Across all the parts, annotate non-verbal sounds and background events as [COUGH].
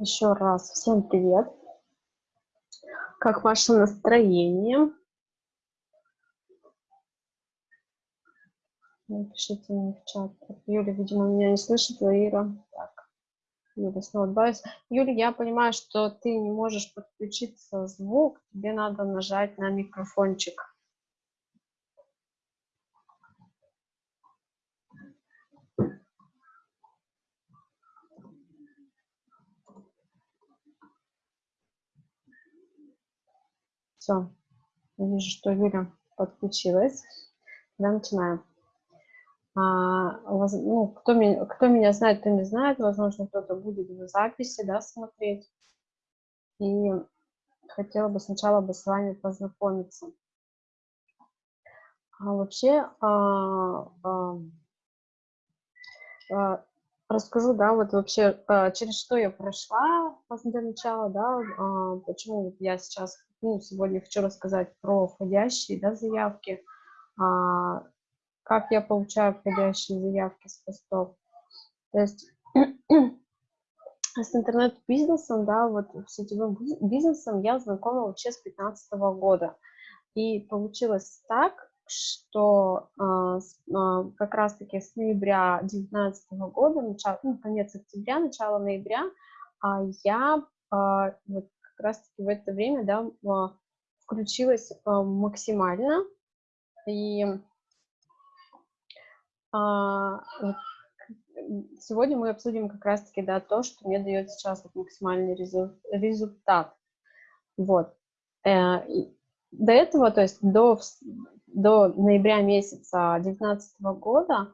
Еще раз всем привет. Как ваше настроение? Напишите мне в чат. Юля, видимо, меня не слышит, Лаира. Так, Юля снова добавилась. Юля, я понимаю, что ты не можешь подключиться звук, тебе надо нажать на микрофончик. Все, вижу, что Юля подключилась. Тогда начинаем. А, ну, кто, меня, кто меня знает, кто не знает, возможно, кто-то будет в записи да, смотреть. И хотела бы сначала бы с вами познакомиться. А вообще, а, а, а, расскажу, да, вот вообще, а, через что я прошла для начала, да, а, почему я сейчас, ну, сегодня хочу рассказать про входящие, да, заявки, а, как я получаю входящие заявки с постов. То есть с интернет-бизнесом, да, вот сетевым бизнесом я знакома вообще с 2015 года. И получилось так, что э, с, э, как раз-таки с ноября 2019 года, начало, ну, конец октября, начало ноября, э, я э, вот как раз-таки в это время, да, э, включилась э, максимально. И а, сегодня мы обсудим как раз-таки да, то, что мне дает сейчас вот максимальный результат. Вот. Э, до этого, то есть до, до ноября месяца 2019 года,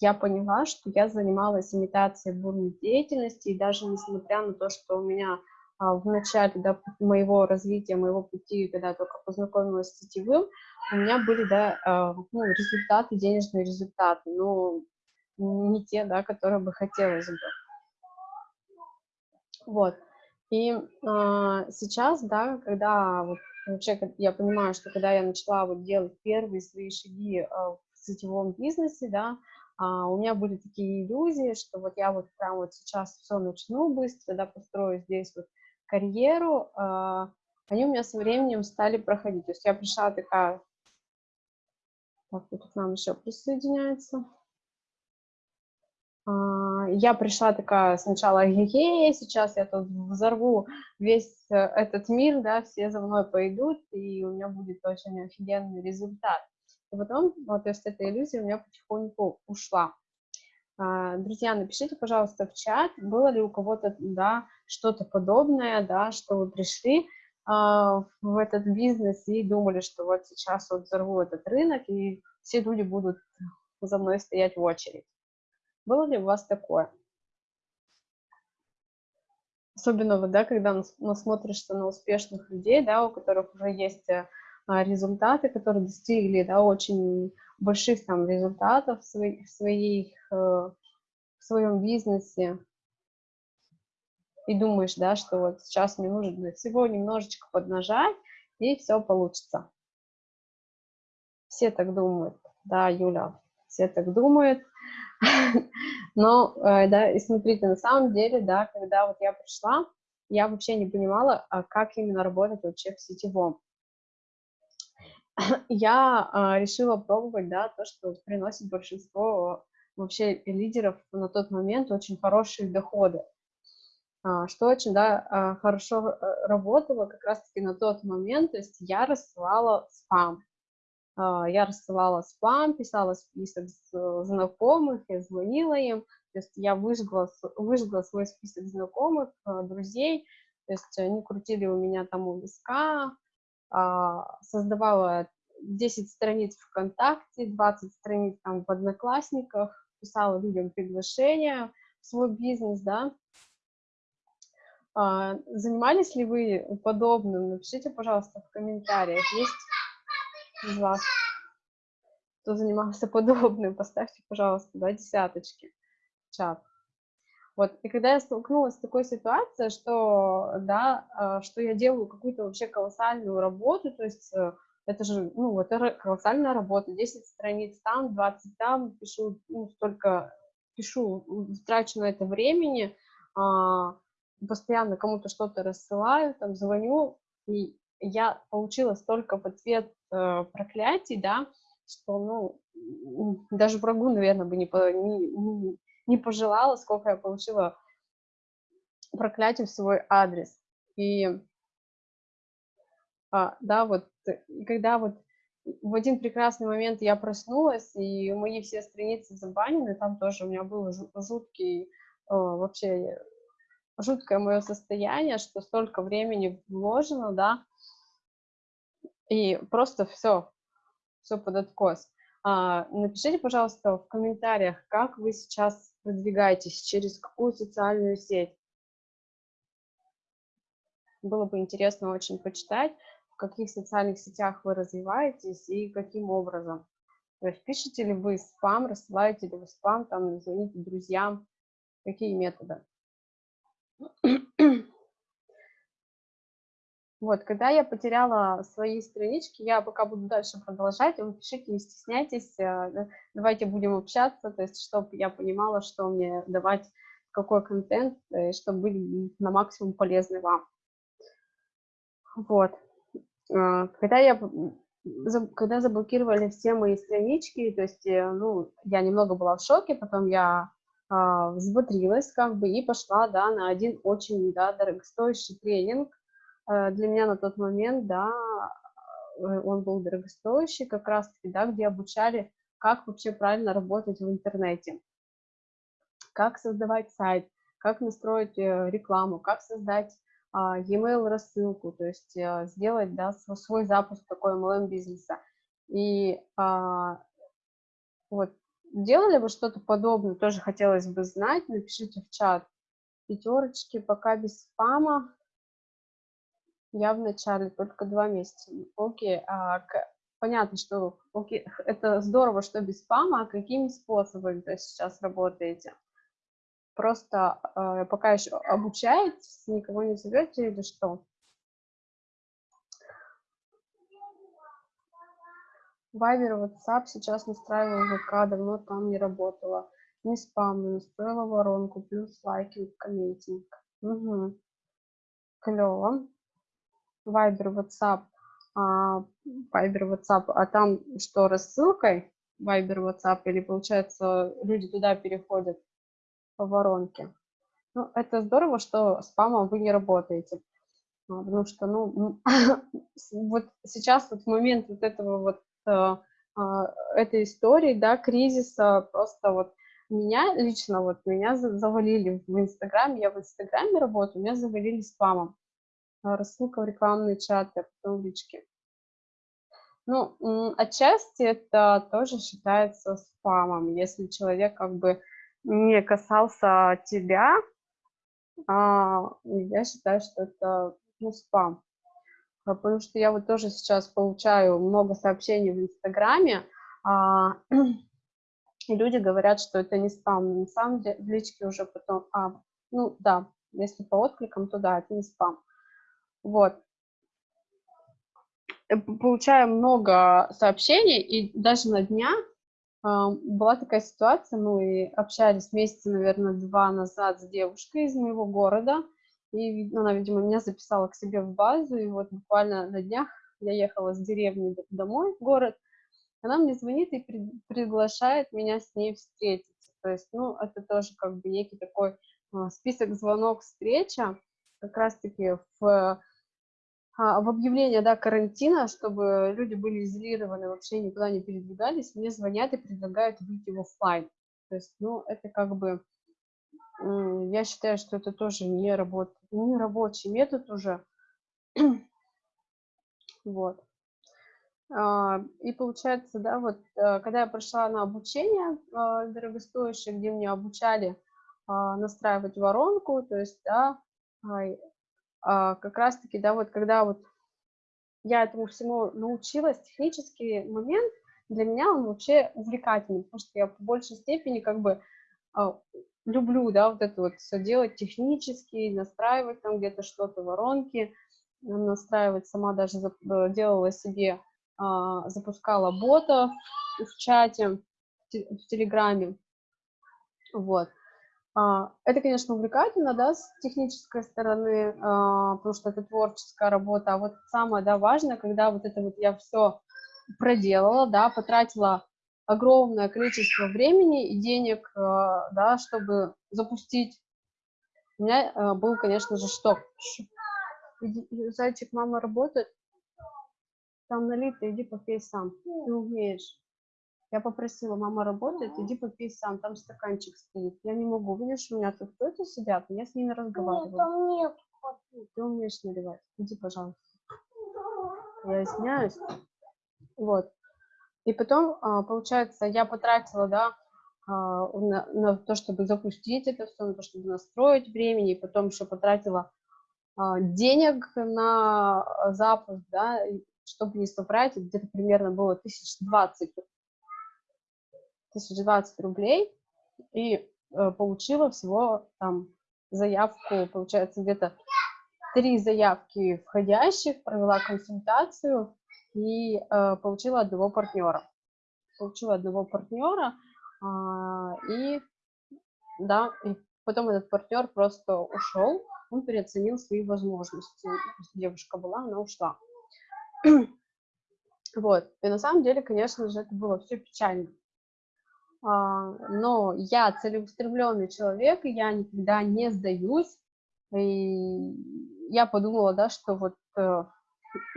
я поняла, что я занималась имитацией бурной деятельности, и даже несмотря на то, что у меня а, в начале да, моего развития, моего пути, когда я только познакомилась с сетевым, у меня были, да, а, ну, результаты, денежные результаты, но не те, да, которые бы хотелось бы. Вот. И э, сейчас, да, когда вот вообще я понимаю, что когда я начала вот делать первые свои шаги э, в сетевом бизнесе, да, э, у меня были такие иллюзии, что вот я вот прям вот сейчас все начну быстро, да, построю здесь вот карьеру, э, они у меня со временем стали проходить. То есть я пришла такая так, тут к нам еще присоединяется. А, я пришла такая сначала, ге сейчас я тут взорву весь э, этот мир, да, все за мной пойдут, и у меня будет очень офигенный результат. И потом, вот, эта иллюзия у меня потихоньку ушла. А, друзья, напишите, пожалуйста, в чат, было ли у кого-то, да, что-то подобное, да, что вы пришли, а, в этот бизнес и думали, что вот сейчас вот взорву этот рынок, и все люди будут за мной стоять в очередь. Было ли у вас такое? Особенно, вот, да, когда насмотришься на успешных людей, да, у которых уже есть э, а, результаты, которые достигли да, очень больших там результатов в, своих, в, своих, в своем бизнесе, и думаешь, да, что вот сейчас мне нужно всего немножечко поднажать, и все получится. Все так думают, да, Юля, все так думают. [LAUGHS] Но, э, да, и смотрите, на самом деле, да, когда вот я пришла, я вообще не понимала, а как именно работать вообще в сетевом. [SNIFFS] Я а, решила пробовать, да, то, что приносит большинство вообще лидеров на тот момент очень хорошие доходы. А, что очень да, а, хорошо э, работало как раз-таки на тот момент, то есть я рассылала спам. А, я рассылала спам, писала список знакомых, я звонила им, то есть я выжгла, выжгла свой список знакомых, друзей, то есть они крутили у меня там у виска, создавала 10 страниц ВКонтакте, 20 страниц там в Одноклассниках, писала людям приглашения в свой бизнес, да, а, занимались ли вы подобным? Напишите, пожалуйста, в комментариях. Есть из вас, кто занимался подобным? Поставьте, пожалуйста, да, десяточки в чат. Вот, и когда я столкнулась с такой ситуацией, что, да, а, что я делаю какую-то вообще колоссальную работу, то есть э, это же, ну, это колоссальная работа, 10 страниц там, 20 там, пишу, ну, столько, пишу, трачу на это времени, а, постоянно кому-то что-то рассылаю, там звоню, и я получила столько в ответ э, проклятий, да, что, ну, даже врагу, наверное, бы не, не, не пожелала, сколько я получила проклятий в свой адрес. И, а, да, вот, когда вот в один прекрасный момент я проснулась, и мои все страницы забанены, там тоже у меня был жуткий, вообще жуткое мое состояние, что столько времени вложено, да, и просто все, все под откос. А, напишите, пожалуйста, в комментариях, как вы сейчас продвигаетесь, через какую социальную сеть. Было бы интересно очень почитать, в каких социальных сетях вы развиваетесь и каким образом. То есть пишете ли вы спам, рассылаете ли вы спам, там звоните друзьям, какие методы. [CLEARS THROAT] Вот, когда я потеряла свои странички, я пока буду дальше продолжать, вы пишите, не стесняйтесь, э, давайте будем общаться, то есть, чтобы я понимала, что мне давать, какой контент, э, чтобы быть на максимум полезны вам. Вот. Э, когда я когда заблокировали все мои странички, то есть, ну, я немного была в шоке, потом я а, взбодрилась как бы и пошла, да, на один очень, да, дорогостоящий тренинг, Э, для меня на тот момент, да, э, он был дорогостоящий, как раз-таки, да, где обучали, как вообще правильно работать в интернете, как создавать сайт, как настроить э, рекламу, как создать а, e-mail рассылку, то есть сделать, да, свой запуск такой MLM бизнеса. И а, вот делали вы что-то подобное, тоже хотелось бы знать, напишите в чат. Пятерочки, пока без спама, я в начале только два месяца. Окей, а, к... понятно, что окей, это здорово, что без спама, а какими способами вы сейчас работаете? Просто э, пока еще обучаетесь, никого не зовете или что? Вайбер, WhatsApp сейчас настраиваю ВК, давно там не работала. Не спам, настроила воронку, плюс лайки, комментинг. Угу. Клево. Viber, WhatsApp, а, Viber, WhatsApp, а там что, рассылкой Viber, WhatsApp, или, получается, люди туда переходят по воронке? Ну, это здорово, что спамом вы не работаете, а, потому что, ну, [LAUGHS] вот сейчас вот момент вот этого вот, э, а, этой истории, да, кризиса, просто вот меня лично, вот меня завалили в Инстаграме, я в Инстаграме работаю, меня завалили спамом. Рассылка в рекламные чаты, потом в личке. Ну, отчасти это тоже считается спамом, если человек как бы не касался тебя, а, я считаю, что это ну, спам. А, потому что я вот тоже сейчас получаю много сообщений в Инстаграме, а, и [CLEARS THROAT] люди говорят, что это не спам. На самом деле в личке уже потом, а, ну да, если по откликам, то да, это не спам. Вот. Э, получаем много сообщений, и даже на днях была такая ситуация, мы общались месяца, наверное, два назад с девушкой из моего города, и она, видимо, меня записала к себе в базу, и вот буквально на днях я ехала с деревни домой в город, она мне звонит и при, приглашает меня с ней встретиться. То есть, ну, это тоже как бы некий такой э, список звонок встреча, как раз-таки в а, в объявление да, карантина, чтобы люди были изолированы, вообще никуда не передвигались, мне звонят и предлагают выйти в офлайн. То есть, ну, это как бы, я считаю, что это тоже не, работ, не рабочий метод уже. [CLEARS THROAT] вот. А, и получается, да, вот, э, когда я прошла на обучение а, дорогостоящее, где меня обучали настраивать воронку, то есть, да, а, как раз-таки, да, вот когда вот я этому всему научилась, технический момент для меня он вообще увлекательный, потому что я в большей степени как бы а, люблю, да, вот это вот все делать технически, настраивать там где-то что-то, воронки, настраивать сама даже э, делала себе, а, запускала бота в чате, в Телеграме, вот. А, это, конечно, увлекательно, да, с технической стороны, а, потому что это творческая работа. А вот самое, да, важное, когда вот это вот я все проделала, да, потратила огромное количество времени и денег, а, да, чтобы запустить. У меня был, конечно же, шток. Зайчик, мама работает. Там налито, иди попей сам. Ты умеешь. Я попросила, мама работает, иди попей сам, там стаканчик стоит. Я не могу, видишь, у меня тут кто-то сидят, я с ними разговариваю. Нет, нет. Ты умеешь наливать, иди, пожалуйста. Я извиняюсь. Вот. И потом, а, получается, я потратила, да, а, на, на то, чтобы запустить это все, на то, чтобы настроить времени, и потом еще потратила а, денег на запуск, да, чтобы не собрать, где-то примерно было тысяч двадцать 1020 рублей и э, получила всего там заявку, получается, где-то три заявки входящих, провела консультацию и э, получила одного партнера. Получила одного партнера, э, и да, и потом этот партнер просто ушел, он переоценил свои возможности. Девушка была, она ушла. [CLEARS THROAT] Вот, и на самом деле, конечно же, это было все печально. А, но я целеустремленный человек, я никогда не сдаюсь. И я подумала, да, что вот э,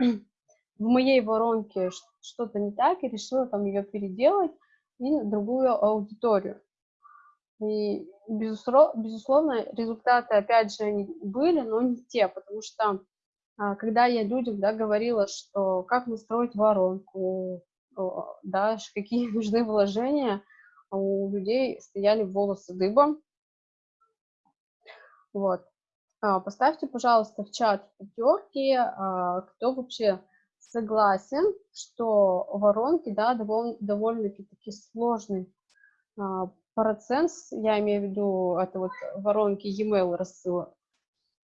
[CLEARS THROAT] в моей воронке что-то не так, и решила там ее переделать и другую аудиторию. И, безусловно, результаты, опять же, они были, но не те, потому что а, когда я людям да, говорила, что как настроить воронку, да, какие [LAUGHS] нужны вложения – у людей стояли волосы дыбом. Вот. А, поставьте, пожалуйста, в чат пятерки, а, кто вообще согласен, что воронки, да, довольно, довольно-таки таки сложный а, процесс, я имею в виду, это вот воронки e-mail рассыла.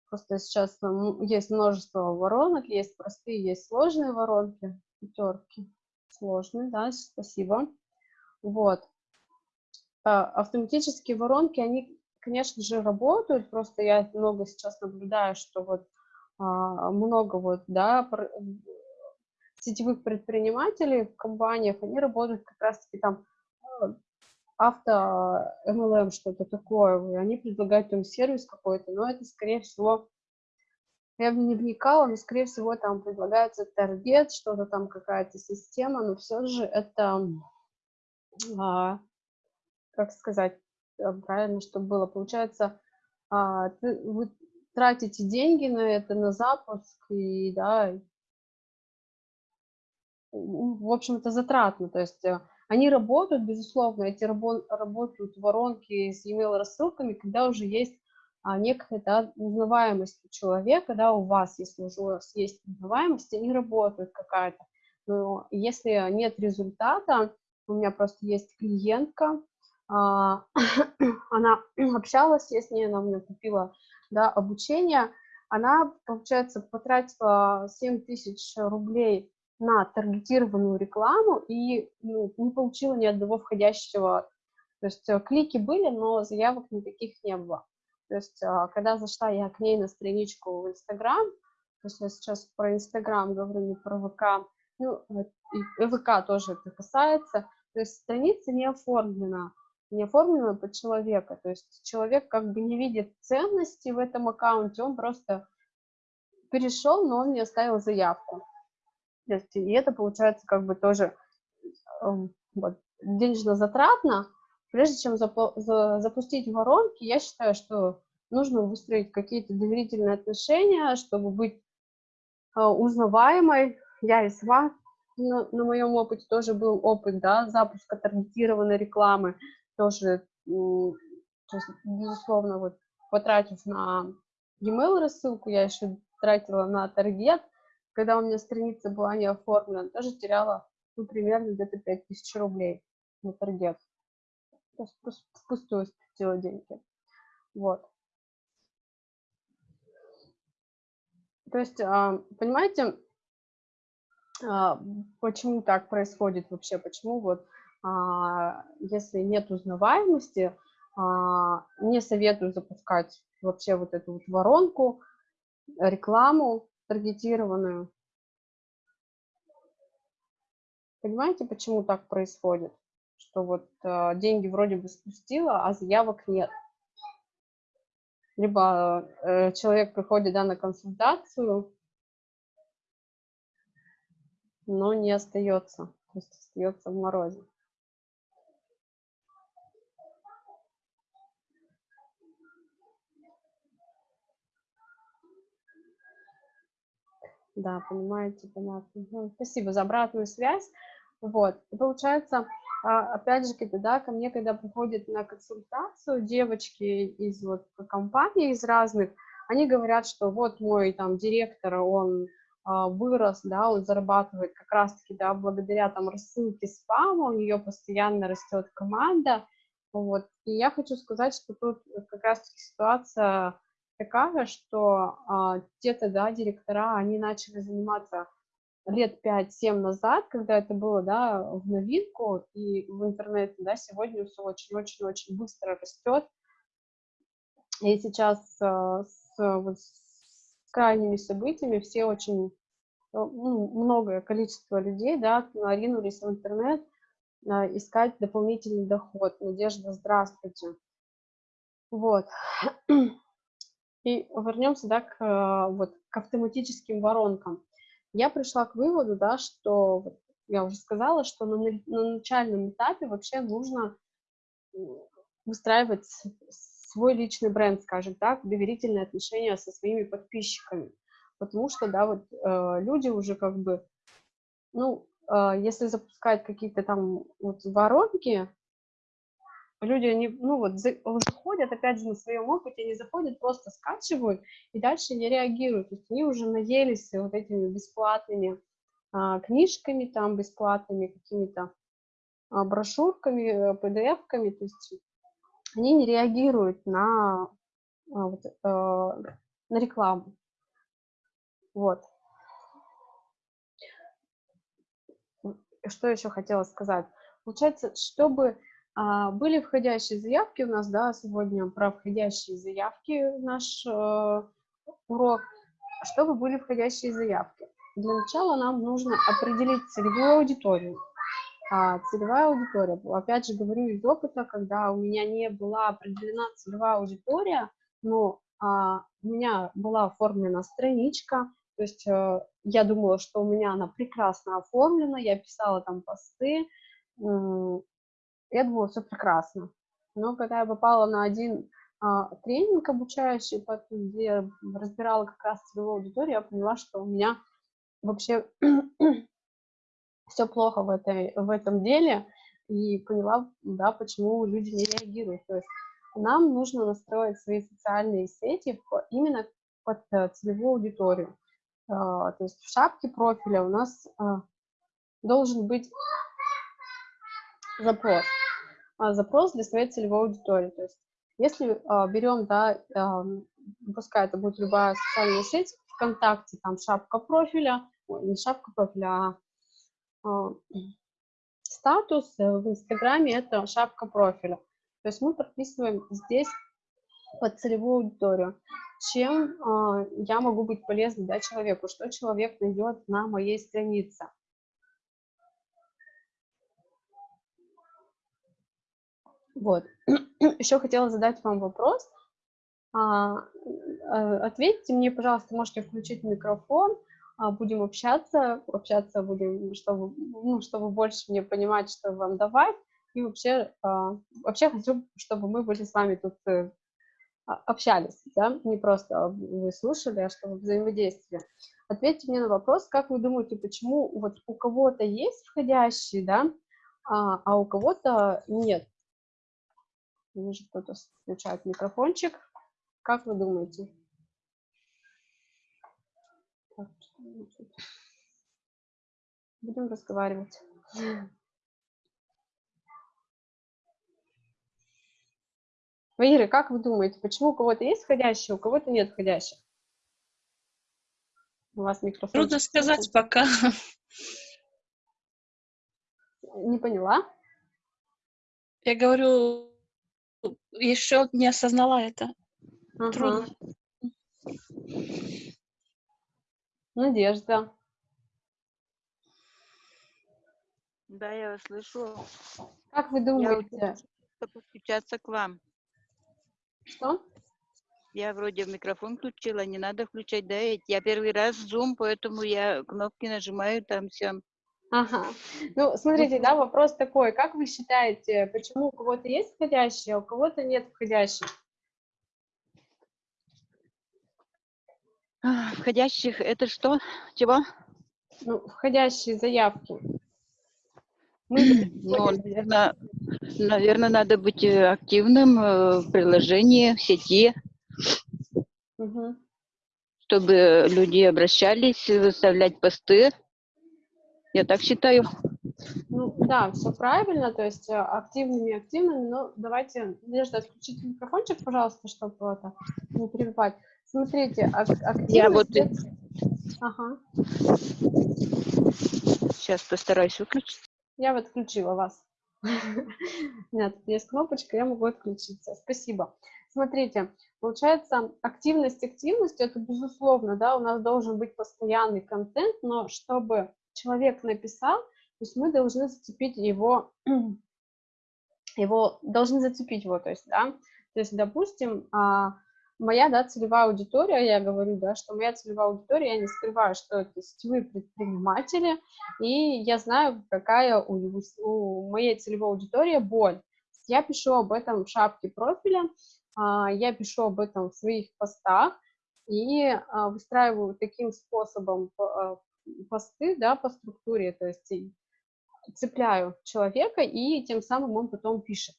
Просто сейчас есть множество воронок, есть простые, есть сложные воронки, пятерки, сложные, да, спасибо. Вот. А, автоматические воронки, они, конечно же, работают, просто я много сейчас наблюдаю, что вот а, много вот, да, сетевых предпринимателей в компаниях, они работают как раз-таки там а, авто MLM, что-то такое, они предлагают им сервис какой-то, но это, скорее всего, я не вникала, но, скорее всего, там предлагается таргет, что-то там, какая-то система, но все же это как сказать э, правильно, чтобы было. Получается, а, вы тратите деньги на это, на запуск, и, да, в общем, это затратно. То есть э, они работают, безусловно, эти рабо работают воронки с email рассылками, когда уже есть а, некая да, узнаваемость у человека, да, у вас, если уже у вас есть узнаваемость, они работают какая-то. Но если нет результата, у меня просто есть клиентка, [CLEARS THROAT] она [CLEARS THROAT] общалась, я с ней, она мне купила да, обучение, она, получается, потратила 7 тысяч рублей на таргетированную рекламу и ну, не получила ни одного входящего. То есть э, клики были, но заявок никаких не было. То есть а, когда зашла я к ней на страничку в Инстаграм, то есть я сейчас про Инстаграм говорю, не про ВК, ну, и ВК тоже это касается, то есть страница не оформлена, не оформлено под человека. То есть человек как бы не видит ценности в этом аккаунте, он просто перешел, но он не оставил заявку. То есть, и это получается как бы тоже эм, вот, денежно затратно. Прежде чем запу за, запустить воронки, я считаю, что нужно выстроить какие-то доверительные отношения, чтобы быть э, узнаваемой. Я и сама, на моем опыте тоже был опыт да, запуска таргетированной рекламы тоже, безусловно, вот потратив на e-mail рассылку, я еще тратила на таргет, когда у меня страница была не оформлена, тоже теряла, ну, примерно где-то 5000 рублей на таргет. То есть впустую спустила деньги. Вот. То есть, а, понимаете, а, почему так происходит вообще, почему вот если нет узнаваемости, а, не советую запускать вообще вот эту вот воронку, рекламу таргетированную. Понимаете, почему так происходит? Что вот э, деньги вроде бы спустила, а заявок нет. Либо э, человек приходит да, на консультацию, но не остается, то есть остается в морозе. Да, понимаете, понятно. Ну, спасибо за обратную связь. Вот, и получается, а, опять же, когда, да, ко мне, когда приходят на консультацию девочки из вот компаний, из разных, они говорят, что вот мой там директор, он а, вырос, да, он зарабатывает как раз-таки, да, благодаря там рассылке спама, у нее постоянно растет команда, вот, и я хочу сказать, что тут как раз-таки ситуация такая, что а, где-то, да, директора, они начали заниматься лет 5-7 назад, когда это было, да, в новинку, и в интернете, да, сегодня все очень-очень-очень быстро растет. И сейчас а, с, вот, с крайними событиями все очень, э, ну, многое количество людей, да, ринулись в интернет, а, искать дополнительный доход. Надежда, здравствуйте. Вот. И вернемся да, к, э, вот, к автоматическим воронкам. Я пришла к выводу, да, что я уже сказала, что на, на начальном этапе вообще нужно выстраивать свой личный бренд, скажем так, доверительные отношения со своими подписчиками. Потому что, да, вот э, люди уже как бы, ну, э, если запускать какие-то там вот воронки, люди, они, ну вот, заходят, опять же, на своем опыте, они заходят, просто скачивают и дальше не реагируют. То есть они уже наелись вот этими бесплатными а, книжками, там, бесплатными какими-то а, брошюрками, PDF-ками, то есть они не реагируют на, а, вот, а, на рекламу. Вот. Что еще хотела сказать? Получается, чтобы были входящие заявки у нас, да, сегодня про входящие заявки наш э, урок. Чтобы были входящие заявки? Для начала нам нужно определить целевую аудиторию. А, целевая аудитория, опять же говорю из опыта, когда у меня не была определена целевая аудитория, но а, у меня была оформлена страничка, то есть э, я думала, что у меня она прекрасно оформлена, я писала там посты, я думала, все прекрасно. Но когда я попала на один а, тренинг обучающий, где я разбирала как раз целевую аудиторию, я поняла, что у меня вообще [CLEARS THROAT] все плохо в, этой, в этом деле, и поняла, да, почему люди не реагируют. То есть нам нужно настроить свои социальные сети именно под э, целевую аудиторию. А, то есть в шапке профиля у нас а, должен быть запрос. А, запрос для своей целевой аудитории. То есть если а, берем, да, а, пускай это будет любая социальная сеть, ВКонтакте, там шапка профиля, ой, не шапка профиля, а, а статус, э, в Инстаграме это шапка профиля. То есть мы прописываем здесь под целевую аудиторию. Чем э, я могу быть полезной да, человеку, что человек найдет на моей странице. Вот. [CLEARS THROAT] Еще хотела задать вам вопрос. А, а, ответьте мне, пожалуйста, можете включить микрофон, а, будем общаться, общаться будем, чтобы, ну, чтобы больше мне понимать, что вам давать. И вообще, а, вообще хочу, чтобы мы были с вами тут э, общались, да, не просто вы слушали, а чтобы взаимодействие. Ответьте мне на вопрос, как вы думаете, почему вот у кого-то есть входящие, да, а у кого-то нет. Вижу, кто-то включает микрофончик. Как вы думаете? Так, Будем разговаривать. Ваира, как вы думаете, почему у кого-то есть входящие, у кого-то нет входящих? У вас микрофон. Трудно сказать пока. Не поняла? Я говорю, еще не осознала это. Ага. Трудно. Надежда. Да, я вас слышу. Как вы Я думаете, вот подключаться к вам. что? Я вроде микрофон включила, не надо включать, да? ведь Я первый раз в Zoom, поэтому я кнопки нажимаю там все. Ага. Ну, смотрите, да, вопрос такой. Как вы считаете, почему у кого-то есть входящие, а у кого-то нет входящих? Входящих это что? Чего? Ну, входящие заявки. Мы [CLEARS THROAT] Ну, наверное, наверное, надо быть э, активным э, в приложении, в сети, Мгм. чтобы люди обращались, выставлять посты. Я так считаю. Ну, да, все правильно, то есть э, активными, активными, но давайте, Надежда, отключите микрофончик, пожалуйста, чтобы это не перебивать. Смотрите, ак- активность... вот- это- Ага, Сейчас постараюсь выключить. я вот отключила вас. [LAUGHS] У меня тут есть кнопочка, я могу отключиться. Спасибо. Смотрите, получается, активность активностью, это безусловно, да, у нас должен быть постоянный контент, но чтобы человек написал, то есть мы должны зацепить его, [CLEARS THROAT] его, должны зацепить его, то есть, да, то есть, допустим, а, моя, да, целевая аудитория, я говорю, да, что моя целевая аудитория, я не скрываю, что это сетевые предприниматели, и я знаю, какая у, у моей целевой аудитории боль. Я пишу об этом в шапке профиля, а, я пишу об этом в своих постах и а, выстраиваю таким способом посты, да, по структуре, то есть цепляю человека, и тем самым он потом пишет.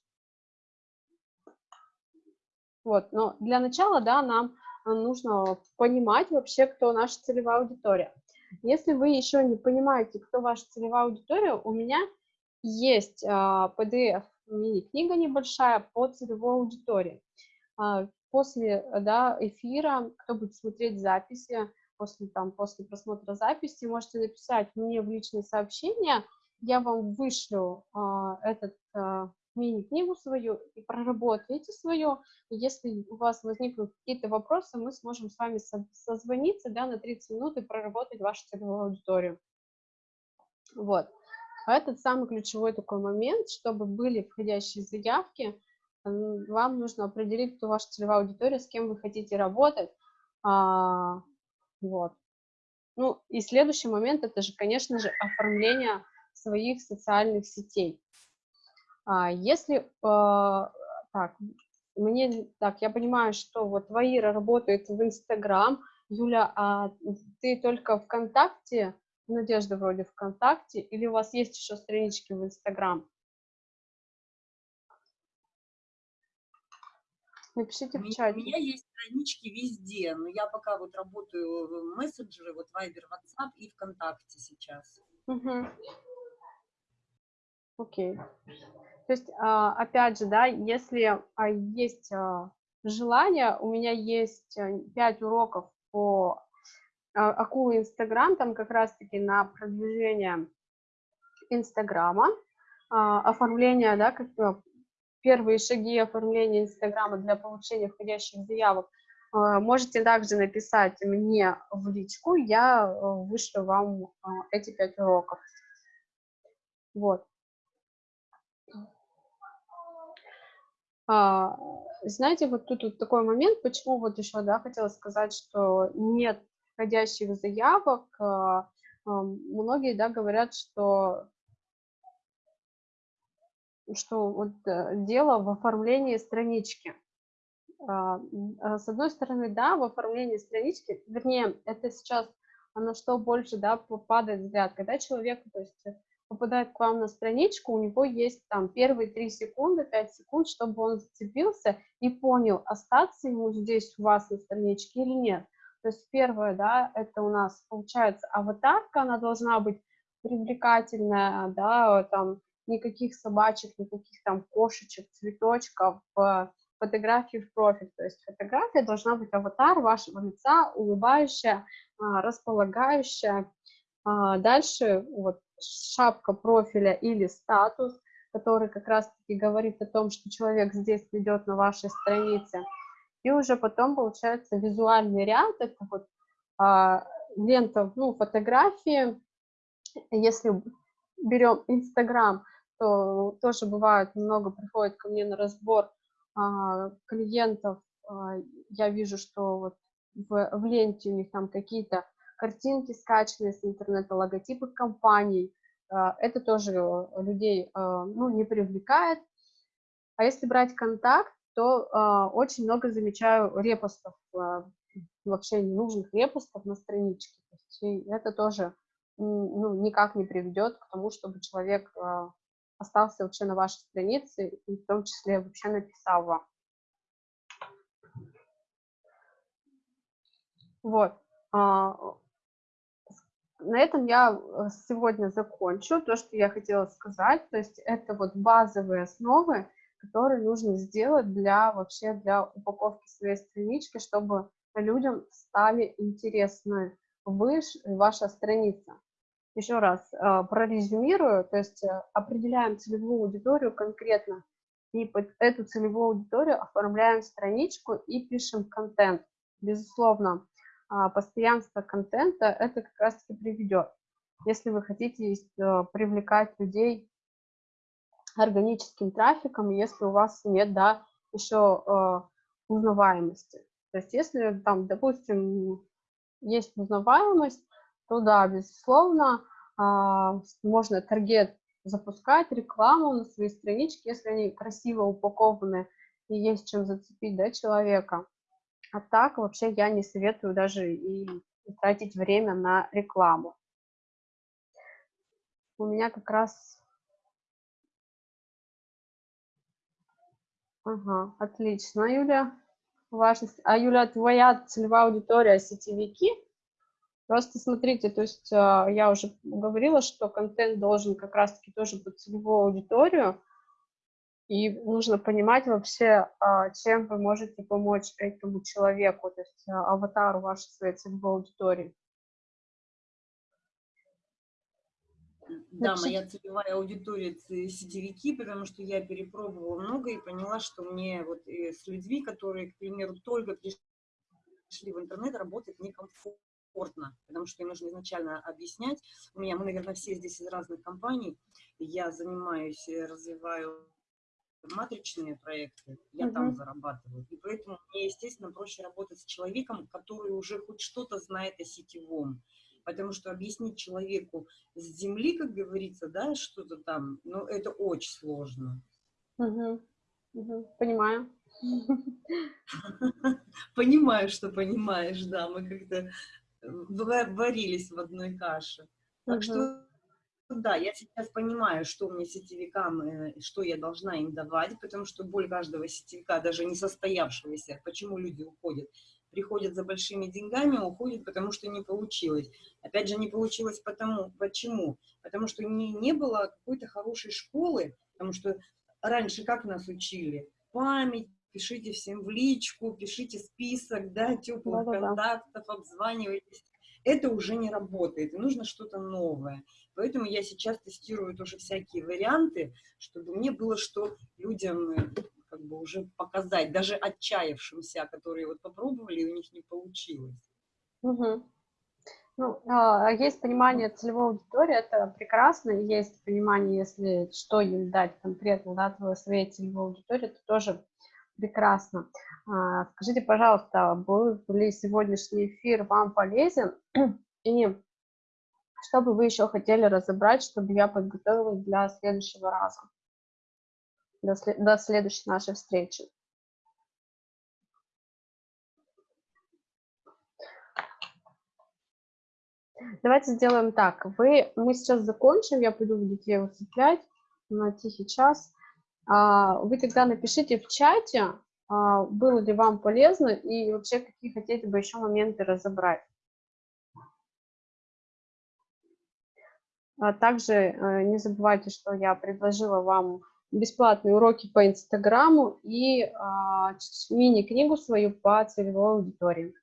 Вот, но для начала, да, нам а, нужно понимать вообще, кто наша целевая аудитория. Если вы еще не понимаете, кто ваша целевая аудитория, у меня есть а, PDF мини-книга небольшая по целевой аудитории. А, После да, эфира, кто будет смотреть записи, после, там, после просмотра записи, можете написать мне в личные сообщения, я вам вышлю а, этот а, мини-книгу свою и проработаете свою. Если у вас возникнут какие-то вопросы, мы сможем с вами со- созвониться да, на 30 минут и проработать вашу целевую аудиторию. Вот. А этот самый ключевой такой момент, чтобы были входящие заявки, вам нужно определить, кто ваша целевая аудитория, с кем вы хотите работать. Вот. Ну и следующий момент, это же, конечно же, оформление своих социальных сетей. А, если, а, так, мне, так, я понимаю, что вот Ваира работает в Инстаграм, Юля, а ты только ВКонтакте, Надежда вроде ВКонтакте, или у вас есть еще странички в Инстаграм? Напишите в меня, у чате. меня есть странички везде, но я пока вот работаю в мессенджеры, вот Viber, WhatsApp и ВКонтакте сейчас. Мгм. Окей. То есть, а, опять же, да, если а, есть а, желание, у меня есть а, пять уроков по акулы Инстаграм, там как раз-таки на продвижение Инстаграма, оформление, да, как э, первые шаги оформления Инстаграма для получения входящих заявок. А, Можете также написать мне в личку, я э, вышлю вам а, эти пять уроков. Вот. А, знаете, вот тут вот такой момент, почему вот еще, да, хотела сказать, что нет входящих заявок. Многие, да, говорят, что что вот э, дело в оформлении странички. А, а, С одной стороны, да, в оформлении странички, вернее, это сейчас на что больше, да, п- падает взгляд, когда человек, то есть, э, попадает к вам на страничку, у него есть там первые 3 секунды, 5 секунд, чтобы он зацепился и понял, остаться ему здесь у вас на страничке или нет. То есть первое, да, это у нас получается аватарка, она должна быть привлекательная, да, там никаких собачек, никаких там кошечек, цветочков, э, фотографии в профиль. То есть фотография должна быть аватар вашего лица, улыбающая, а, располагающая. А, Дальше вот шапка профиля или статус. который как раз-таки говорит о том, что человек здесь идет на вашей странице. И уже потом получается визуальный ряд, это вот а, лента, ну, фотографии. Если берем Инстаграм, то тоже бывает много приходит ко мне на разбор а, клиентов. А, я вижу, что вот в, в ленте у них там какие-то картинки скачанные с интернета, логотипы компаний. А, это тоже людей а, ну, не привлекает. А если брать контакт, то а, очень много замечаю репостов, вообще ненужных репостов на страничке. И это тоже ну, никак не приведет к тому, чтобы человек остался вообще на вашей странице и в том числе вообще написал вам. Вот на этом я э, сегодня закончу то, что я хотела сказать. То есть это вот базовые основы, которые нужно сделать для вообще для упаковки своей странички, чтобы людям стали интересны вы, ваша страница. Еще раз э, прорезюмирую, то есть э, определяем целевую аудиторию конкретно, и под эту целевую аудиторию оформляем страничку и пишем контент. Безусловно, а, постоянство контента это как раз-таки приведет. Если вы хотите э, привлекать людей органическим трафиком, если у вас нет, да, еще э, узнаваемости. То есть если там, допустим, есть узнаваемость, то да, безусловно, а, можно таргет запускать, рекламу на своей страничке, если они красиво упакованы и есть чем зацепить да, человека. А так вообще я не советую даже и тратить время на рекламу. У меня как раз... Ага, отлично, Юля. Важность. А, Юля, твоя целевая аудитория сетевики? Просто смотрите, то есть а, я уже говорила, что контент должен как раз-таки тоже под целевую аудиторию, и нужно понимать вообще, а, чем вы можете помочь этому человеку, то есть а, аватару вашей своей целевой аудитории. Да, моя целевая аудитория сетевики, потому что я перепробовала много и поняла, что мне вот э, с людьми, которые, к примеру, только пришли в интернет, работать некомфортно, потому что им нужно изначально объяснять. У меня, мы, наверное, все здесь из разных компаний. Я занимаюсь, э, развиваю матричные проекты, я uh там зарабатываю. И поэтому мне, естественно, проще работать с человеком, который уже хоть что-то знает о сетевом. Потому что объяснить человеку с земли, как говорится, да, что-то там, ну, это очень сложно. Угу. Угу. Понимаю. [LAUGHS] Понимаю, что понимаешь, да, мы как-то варились в одной каше. Так что да, я сейчас понимаю, что мне сетевикам, э, что я должна им давать, потому что боль каждого сетевика, даже не состоявшегося, почему люди уходят, приходят за большими деньгами, уходят, потому что не получилось. Опять же, не получилось потому, почему? Потому что не, не было какой-то хорошей школы, потому что раньше как нас учили? Память, пишите всем в личку, пишите список, да, теплых да, контактов, обзванивайтесь. Это уже не работает, и нужно что-то новое. Поэтому я сейчас тестирую тоже всякие варианты, чтобы мне было что людям э, как бы уже показать, даже отчаявшимся, которые вот попробовали, и у них не получилось. Угу. Ну, а, есть понимание целевой аудитории, это прекрасно, есть понимание, если что им дать конкретно, да, твоей своей целевой аудитории, это тоже прекрасно. А, скажите, пожалуйста, был ли сегодняшний эфир вам полезен? [CLEARS THROAT] И что бы вы еще хотели разобрать, чтобы я подготовилась для следующего раза, до, след до следующей нашей встречи? Давайте сделаем так. Вы, мы сейчас закончим, я пойду детей усыплять на тихий час. А, вы тогда напишите в чате, а, было ли вам полезно и вообще какие хотите бы еще моменты разобрать. А также э, не забывайте, что я предложила вам бесплатные уроки по Инстаграму и мини-книгу свою по целевой аудитории.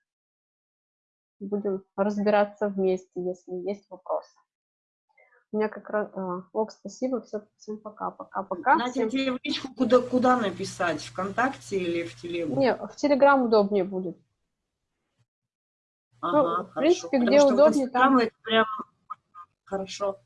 Будем разбираться вместе, если есть вопросы. У меня как раз... а, Ок, спасибо, все, всем пока, пока, пока. Надя, всем- тебе в личку куда, куда написать? ВКонтакте или в Телегу? Не, в Телеграм удобнее будет. Ага, ну, в принципе, где Потому в удобнее, там- это прям хорошо.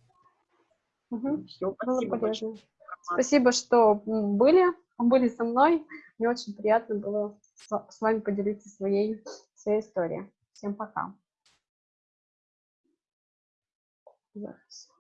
Мгм, Все, спасибо большое. Спасибо, что были, были со мной. Мне очень приятно было с вами поделиться своей, своей историей. Всем пока. Зараз.